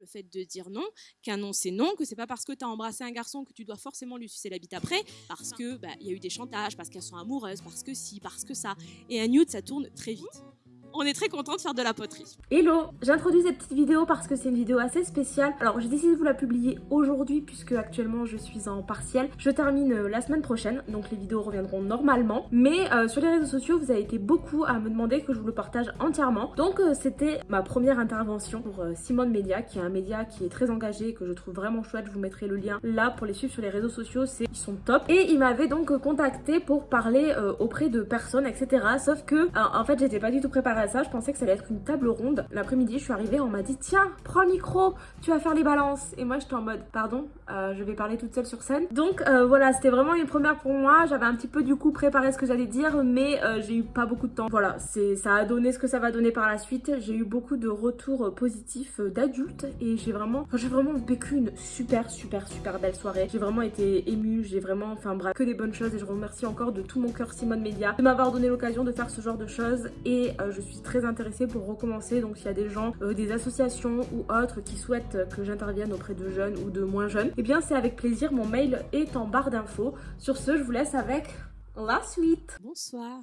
Le fait de dire non, qu'un non c'est non, que c'est pas parce que tu as embrassé un garçon que tu dois forcément lui sucer la bite après, parce que bah, y a eu des chantages, parce qu'elles sont amoureuses, parce que si, parce que ça. Et un nude, ça tourne très vite on est très content de faire de la poterie. Hello J'introduis cette petite vidéo parce que c'est une vidéo assez spéciale. Alors j'ai décidé de vous la publier aujourd'hui puisque actuellement je suis en partiel. Je termine euh, la semaine prochaine, donc les vidéos reviendront normalement. Mais euh, sur les réseaux sociaux, vous avez été beaucoup à me demander que je vous le partage entièrement. Donc euh, c'était ma première intervention pour Simone Media, qui est un média qui est très engagé et que je trouve vraiment chouette. Je vous mettrai le lien là pour les suivre sur les réseaux sociaux, ils sont top. Et il m'avait donc contacté pour parler auprès de personnes, etc. Sauf que en fait j'étais pas du tout préparée ça, je pensais que ça allait être une table ronde. L'après-midi, je suis arrivée, on m'a dit tiens, prends le micro, tu vas faire les balances. Et moi, j'étais en mode pardon, euh, je vais parler toute seule sur scène. Donc euh, voilà, c'était vraiment une première pour moi. J'avais un petit peu du coup préparé ce que j'allais dire, mais euh, j'ai eu pas beaucoup de temps. Voilà, ça a donné ce que ça va donner par la suite. J'ai eu beaucoup de retours positifs d'adultes et j'ai vraiment, j'ai vraiment vécu une super, super, super belle soirée. J'ai vraiment été émue, j'ai vraiment, enfin bref, que des bonnes choses et je remercie encore de tout mon cœur Simone Media de m'avoir donné l'occasion de faire ce genre de choses et je suis très intéressée pour recommencer. Donc s'il y a des gens, des associations ou autres qui souhaitent que j'intervienne auprès de jeunes ou de moins jeunes, eh bien c'est avec plaisir, mon mail est en barre d'infos. Sur ce, je vous laisse avec la suite. Bonsoir.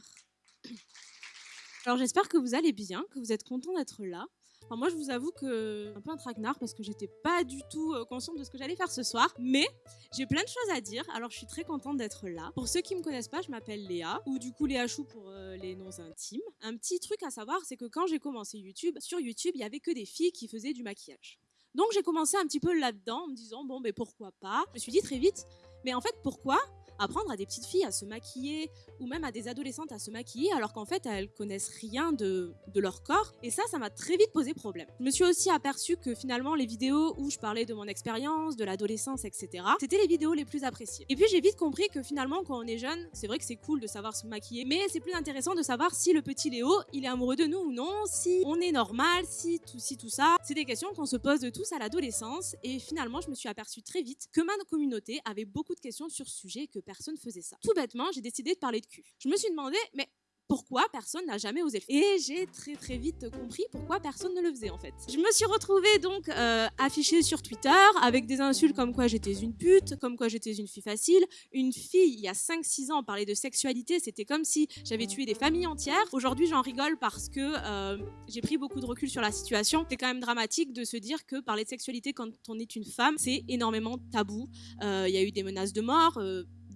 Alors j'espère que vous allez bien, que vous êtes content d'être là. moi, je vous avoue que un peu un traquenard parce que j'étais pas du tout euh, consciente de ce que j'allais faire ce soir, mais j'ai plein de choses à dire. Alors, je suis très contente d'être là. Pour ceux qui me connaissent pas, je m'appelle Léa ou du coup Léa Chou pour euh, les noms intimes. Un petit truc à savoir, c'est que quand j'ai commencé YouTube, sur YouTube, il y avait que des filles qui faisaient du maquillage. Donc j'ai commencé un petit peu là-dedans en me disant bon mais pourquoi pas? Je me suis dit très vite mais en fait pourquoi apprendre à des petites filles à se maquiller ou même à des adolescentes à se maquiller alors qu'en fait elles connaissent rien de, de leur corps et ça ça m'a très vite posé problème. Je me suis aussi aperçue que finalement les vidéos où je parlais de mon expérience, de l'adolescence etc c'était les vidéos les plus appréciées. Et puis j'ai vite compris que finalement quand on est jeune c'est vrai que c'est cool de savoir se maquiller mais c'est plus intéressant de savoir si le petit Léo il est amoureux de nous ou non, si on est normal, si tout, si tout ça. C'est des questions qu'on se pose de tous à l'adolescence et finalement je me suis aperçue très vite que ma communauté avait beaucoup de questions sur ce sujet que personne faisait ça. Tout bêtement, j'ai décidé de parler de cul. Je me suis demandé, mais pourquoi personne n'a jamais osé le faire? Et j'ai très très vite compris pourquoi personne ne le faisait en fait. Je me suis retrouvée donc euh, affichée sur Twitter avec des insultes comme quoi j'étais une pute, comme quoi j'étais une fille facile. Une fille, il y a 5-6 ans, parlait de sexualité, c'était comme si j'avais tué des familles entières. Aujourd'hui, j'en rigole parce que euh, j'ai pris beaucoup de recul sur la situation. C'est quand même dramatique de se dire que parler de sexualité quand on est une femme, c'est énormément tabou. Euh, il y a eu des menaces de mort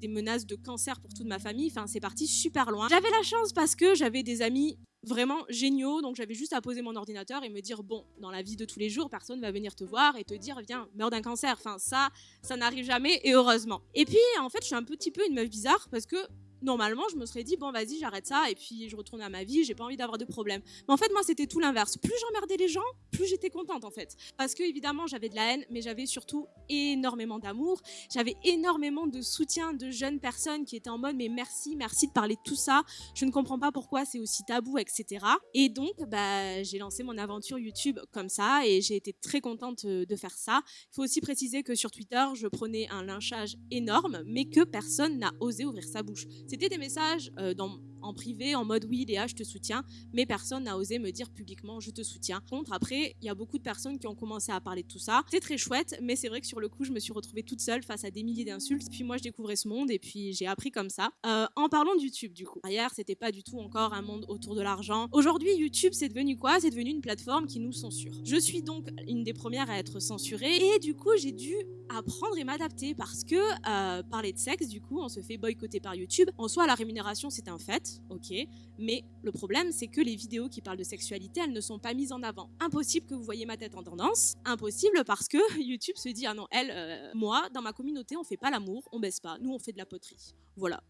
des menaces de cancer pour toute ma famille. Enfin, c'est parti super loin. J'avais la chance parce que j'avais des amis vraiment géniaux, donc j'avais juste à poser mon ordinateur et me dire bon, dans la vie de tous les jours, personne va venir te voir et te dire viens, meurs d'un cancer. Enfin, ça, ça n'arrive jamais et heureusement. Et puis, en fait, je suis un petit peu une meuf bizarre parce que normalement, je me serais dit, bon, vas-y, j'arrête ça, et puis je retourne à ma vie, j'ai pas envie d'avoir de problème. Mais en fait, moi, c'était tout l'inverse. Plus j'emmerdais les gens, j'étais contente, en fait. Parce que, évidemment, j'avais de la haine, mais j'avais surtout énormément d'amour. J'avais énormément de soutien de jeunes personnes qui étaient en mode, mais merci, merci de parler de tout ça. Je ne comprends pas pourquoi c'est aussi tabou, etc. Et donc, bah, j'ai lancé mon aventure YouTube comme ça, et j'ai été très contente euh, de faire ça. Il faut aussi préciser que sur Twitter, je prenais un lynchage énorme, mais que personne n'a osé ouvrir sa bouche. C'était des messages euh, dans en privé en mode oui Léa je te soutiens mais personne n'a osé me dire publiquement je te soutiens. Contre après il y a beaucoup de personnes qui ont commencé à parler de tout ça. C'est très chouette mais c'est vrai que sur le coup je me suis retrouvée toute seule face à des milliers d'insultes. Puis moi je découvrais ce monde et puis j'ai appris comme ça. Euh, en parlant de YouTube du coup. Hier c'était pas du tout encore un monde autour de l'argent. Aujourd'hui YouTube c'est devenu quoi? C'est devenu une plateforme qui nous censure. Je suis donc une des premières à être censurée et du coup j'ai dû apprendre et m'adapter parce que euh, parler de sexe du coup on se fait boycotter par YouTube. En soi la rémunération c'est un fait ok, mais le problème c'est que les vidéos qui parlent de sexualité, elles ne sont pas mises en avant. Impossible que vous voyez ma tête en tendance, impossible parce que YouTube se dit, ah non, elle, euh, moi, dans ma communauté, on fait pas l'amour, on baisse pas, nous on fait de la poterie. Voilà.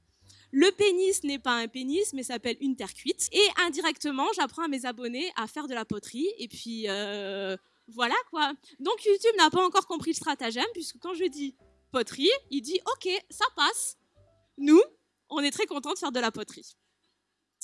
Le pénis n'est pas un pénis, mais s'appelle une terre cuite. Et indirectement, j'apprends à mes abonnés à faire de la poterie. Et puis, euh, voilà quoi. Donc YouTube n'a pas encore compris le stratagème, puisque quand je dis poterie, il dit, ok, ça passe. Nous, on est très content de faire de la poterie.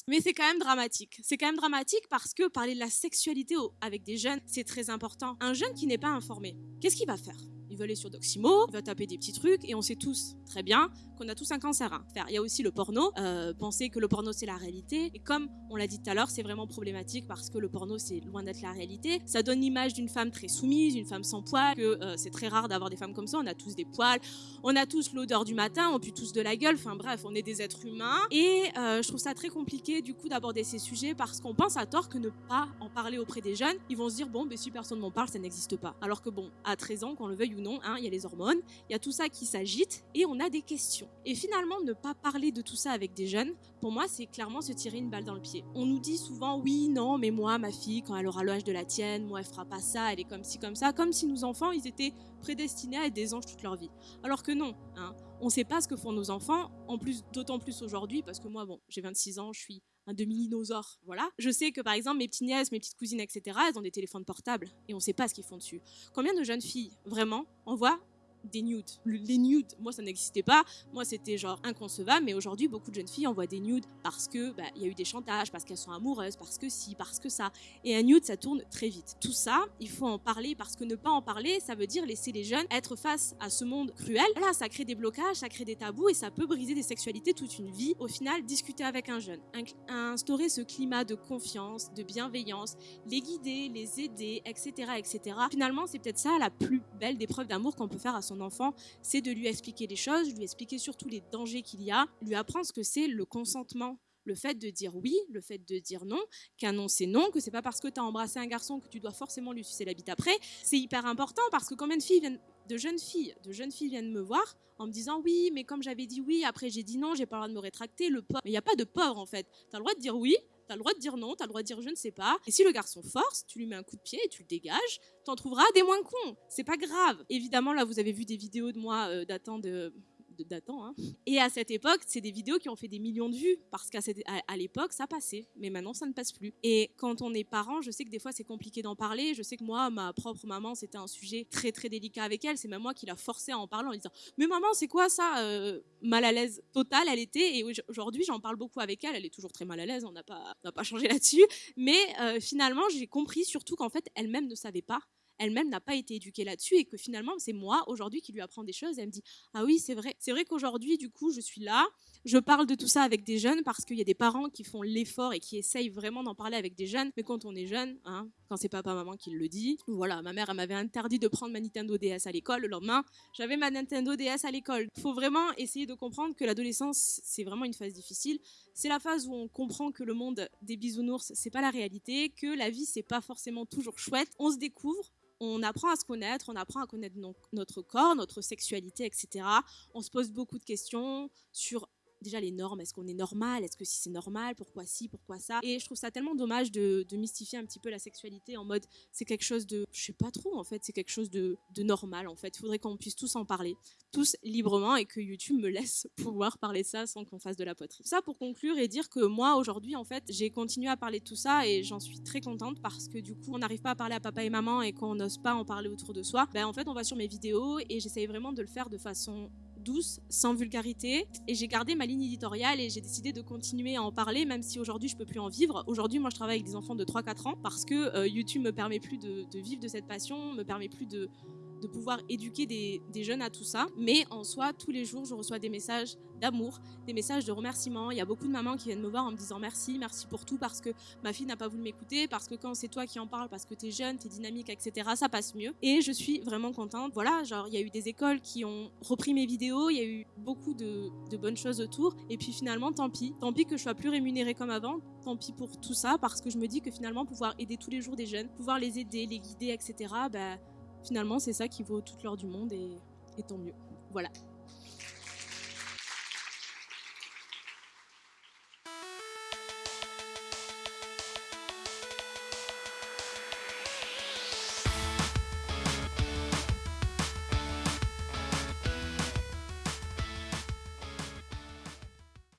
Mais c'est quand même dramatique. C'est quand même dramatique parce que parler de la sexualité avec des jeunes, c'est très important. Un jeune qui n'est pas informé, qu'est-ce qu'il va faire? Veulent aller sur Doximo, ils veulent taper des petits trucs, et on sait tous très bien qu'on a tous un cancer. Hein. Il y a aussi le porno. Euh, penser que le porno c'est la réalité. Et comme on l'a dit tout à l'heure, c'est vraiment problématique parce que le porno c'est loin d'être la réalité. Ça donne l'image d'une femme très soumise, une femme sans poils, que euh, c'est très rare d'avoir des femmes comme ça. On a tous des poils, on a tous l'odeur du matin, on pue tous de la gueule. Enfin bref, on est des êtres humains. Et euh, je trouve ça très compliqué du coup d'aborder ces sujets parce qu'on pense à tort que ne pas en parler auprès des jeunes, ils vont se dire bon, ben, si personne m'en parle, ça n'existe pas. Alors que bon, à 13 ans, qu'on le veuille ou non, hein, il y a les hormones, il y a tout ça qui s'agite et on a des questions. Et finalement, ne pas parler de tout ça avec des jeunes, pour moi, c'est clairement se tirer une balle dans le pied. On nous dit souvent oui, non, mais moi, ma fille, quand elle aura l'âge de la tienne, moi, elle fera pas ça, elle est comme ci, comme ça, comme si nos enfants, ils étaient prédestinés à être des anges toute leur vie. Alors que non, hein, on sait pas ce que font nos enfants, en plus, d'autant plus aujourd'hui, parce que moi, bon, j'ai 26 ans, je suis un demi-dinosaure, voilà. Je sais que par exemple mes petites nièces, mes petites cousines, etc., elles ont des téléphones portables et on sait pas ce qu'ils font dessus. Combien de jeunes filles, vraiment, envoient des nudes. Les nudes, moi ça n'existait pas. Moi c'était genre inconcevable, mais aujourd'hui beaucoup de jeunes filles envoient des nudes parce que bah, il y a eu des chantages, parce qu'elles sont amoureuses, parce que si, parce que ça. Et un nude ça tourne très vite. Tout ça, il faut en parler parce que ne pas en parler, ça veut dire laisser les jeunes être face à ce monde cruel. Là, ça crée des blocages, ça crée des tabous et ça peut briser des sexualités toute une vie. Au final, discuter avec un jeune, instaurer ce climat de confiance, de bienveillance, les guider, les aider, etc., etc. Finalement, c'est peut-être ça la plus belle des preuves d'amour qu'on peut faire à son enfant, c'est de lui expliquer les choses, lui expliquer surtout les dangers qu'il y a, lui apprendre ce que c'est le consentement le fait de dire oui, le fait de dire non, qu'un non c'est non, que c'est pas parce que tu as embrassé un garçon que tu dois forcément lui sucer la bite après, c'est hyper important parce que combien de filles viennent de jeunes filles, de jeunes filles viennent me voir en me disant oui, mais comme j'avais dit oui, après j'ai dit non, j'ai pas le droit de me rétracter, le pauvre. Mais il n'y a pas de pauvre en fait. Tu as le droit de dire oui, T'as le droit de dire non, t'as le droit de dire je ne sais pas. Et si le garçon force, tu lui mets un coup de pied et tu le dégages, t'en trouveras des moins cons. C'est pas grave. Évidemment, là, vous avez vu des vidéos de moi euh, datant de datant. Hein. Et à cette époque, c'est des vidéos qui ont fait des millions de vues parce qu'à l'époque, ça passait. Mais maintenant, ça ne passe plus. Et quand on est parent, je sais que des fois, c'est compliqué d'en parler. Je sais que moi, ma propre maman, c'était un sujet très, très délicat avec elle. C'est même moi qui l'a forcé à en parler en disant Mais maman, c'est quoi ça euh, Mal à l'aise totale, elle était? Et aujourd'hui, j'en parle beaucoup avec elle. Elle est toujours très mal à l'aise. On n'a pas, pas changé là-dessus. Mais euh, finalement, j'ai compris surtout qu'en fait, elle-même ne savait pas elle-même n'a pas été éduquée là-dessus et que finalement c'est moi aujourd'hui qui lui apprends des choses. elle me dit ah oui c'est vrai, c'est vrai qu'aujourd'hui du coup je suis là, je parle de tout ça avec des jeunes parce qu'il y a des parents qui font l'effort et qui essayent vraiment d'en parler avec des jeunes. Mais quand on est jeune, hein, quand c'est papa maman qui le dit, voilà ma mère elle m'avait interdit de prendre ma Nintendo DS à l'école. Le lendemain j'avais ma Nintendo DS à l'école. Il faut vraiment essayer de comprendre que l'adolescence c'est vraiment une phase difficile. C'est la phase où on comprend que le monde des bisounours c'est pas la réalité, que la vie c'est pas forcément toujours chouette. On se découvre, on apprend à se connaître, on apprend à connaître notre corps, notre sexualité, etc. On se pose beaucoup de questions sur déjà les normes, est-ce qu'on est normal, est-ce que si c'est normal, pourquoi si, pourquoi ça? Et je trouve ça tellement dommage de, mystifier un petit peu la sexualité en mode c'est quelque chose de, je sais pas trop en fait, c'est quelque chose de, normal en fait. Il faudrait qu'on puisse tous en parler, tous librement et que YouTube me laisse pouvoir parler de ça sans qu'on fasse de la poterie. Ça pour conclure et dire que moi aujourd'hui en fait j'ai continué à parler de tout ça et j'en suis très contente parce que du coup on n'arrive pas à parler à papa et maman et qu'on n'ose pas en parler autour de soi. Ben en fait on va sur mes vidéos et j'essaye vraiment de le faire de façon sans vulgarité. Et j'ai gardé ma ligne éditoriale et j'ai décidé de continuer à en parler, même si aujourd'hui je peux plus en vivre. Aujourd'hui, moi je travaille avec des enfants de 3-4 ans parce que euh, YouTube me permet plus de, vivre de cette passion, me permet plus de, de pouvoir éduquer des, jeunes à tout ça. Mais en soi, tous les jours, je reçois des messages d'amour, des messages de remerciement. Il y a beaucoup de mamans qui viennent me voir en me disant merci, merci pour tout, parce que ma fille n'a pas voulu m'écouter, parce que quand c'est toi qui en parles, parce que t'es jeune, t'es dynamique, etc., ça passe mieux. Et je suis vraiment contente. Voilà, genre, il y a eu des écoles qui ont repris mes vidéos, il y a eu beaucoup de, bonnes choses autour. Et puis finalement, tant pis. Tant pis que je sois plus rémunérée comme avant. Tant pis pour tout ça, parce que je me dis que finalement, pouvoir aider tous les jours des jeunes, pouvoir les aider, les guider, etc., finalement, c'est ça qui vaut toute l'heure du monde et, et tant mieux. Voilà.